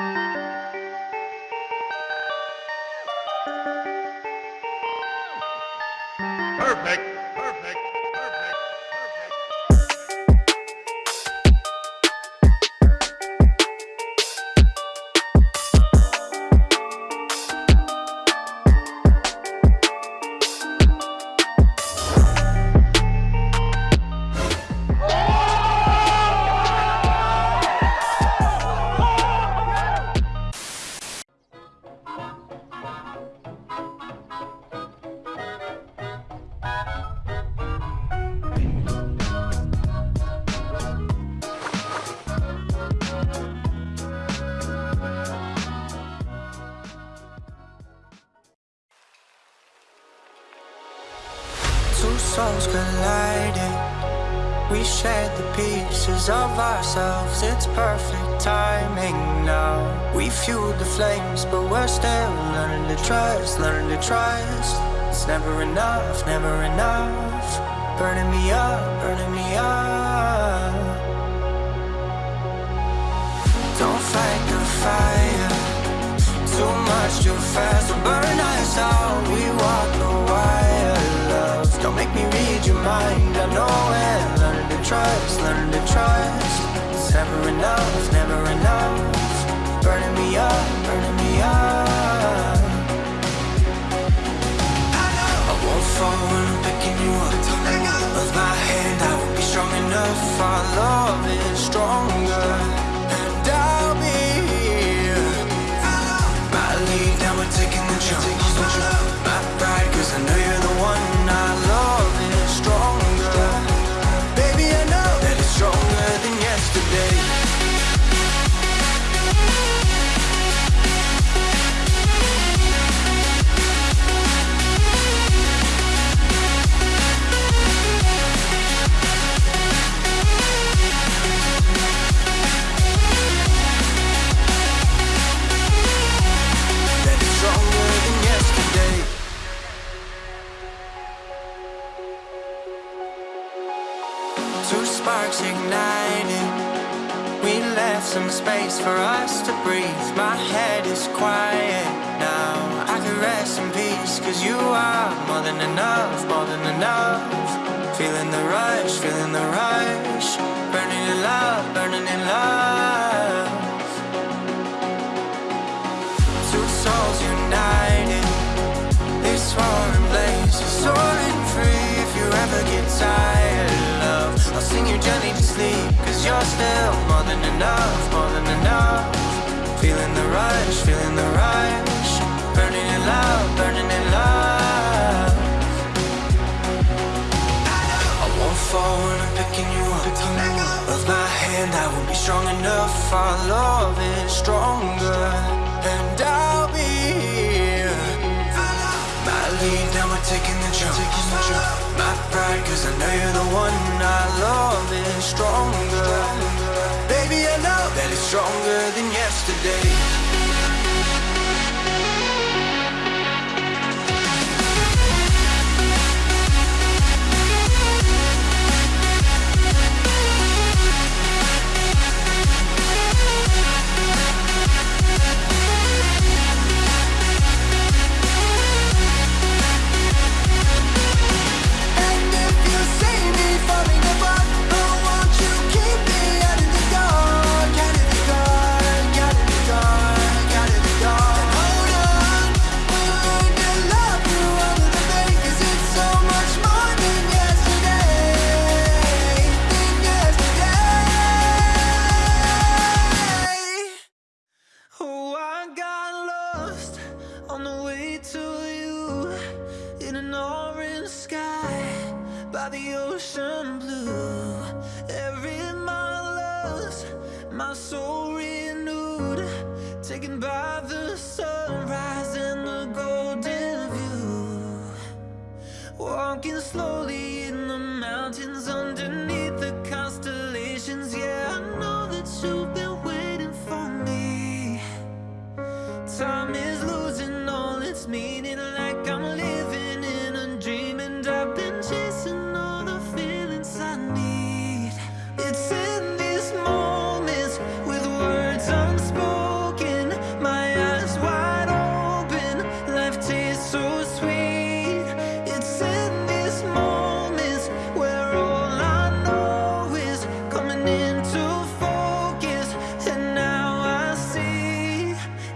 Perfect. We shared the pieces of ourselves. It's perfect timing now. We fueled the flames, but we're still learning to trust, learning to trust. It's never enough, never enough. Burning me up, burning me up. Don't fight the fire. Too much, too fast, will burn us out. We walk the wire, love. Don't make me read your mind. Trust, learning to trust. It's never enough, never enough. Burning me up, burning me up. I know. I won't fall when I'm picking you up. Of my hand, I will be strong enough. Our love is stronger, sparks ignited. We left some space for us to breathe. My head is quiet now. I can rest in peace, cause you are more than enough, more than enough. Feeling the rush, feeling the rush. Burning in love, burning in love. Two souls united. This roaring blaze is soaring free. If you ever get tired, I'll sing you gently to sleep. Cause you're still more than enough, more than enough. Feeling the rush, feeling the rush. Burning in love, burning in love. I won't fall when I'm picking you up. Of my hand, I will be strong enough. Our love is stronger, and I'll be lead, now we're taking the jump. My pride, cause I know you're the one. Our love is stronger. Baby, I know that it's stronger than yesterday.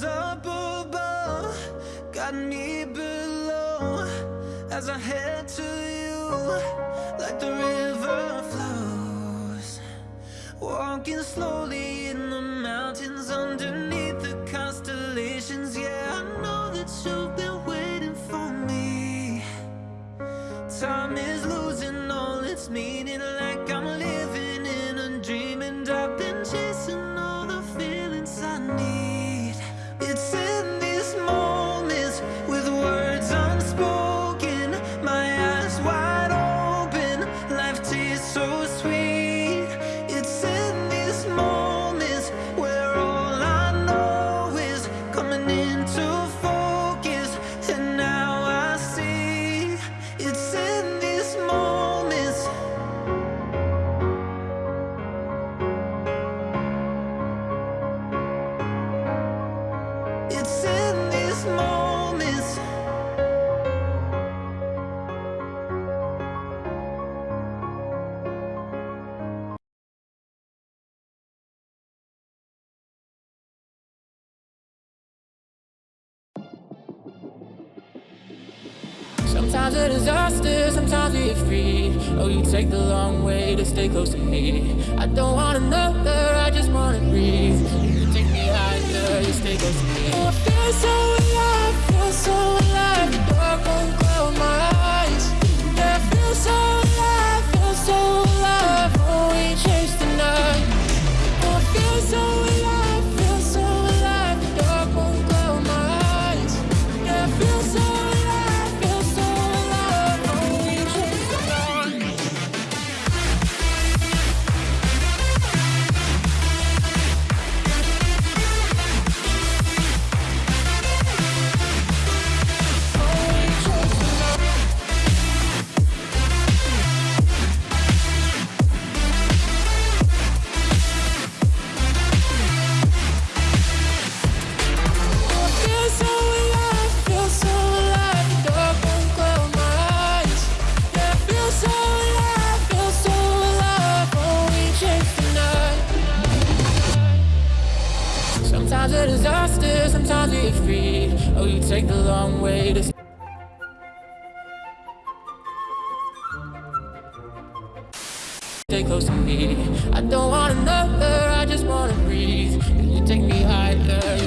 Heaven's up above, got me below as I head to you like the river flows. Walking slowly in the mountains underneath the constellations. Yeah, I know that you've been waiting for me. Time is losing all its meaning, like I'm Sometimes a disaster, sometimes we're free. Oh, you take the long way to stay close to me. I don't want another, I just wanna breathe. You take me higher, you stay close to me. Oh, I feel so alive, feel so alive. close to me. I don't want another, I just wanna breathe. Can you take me higher?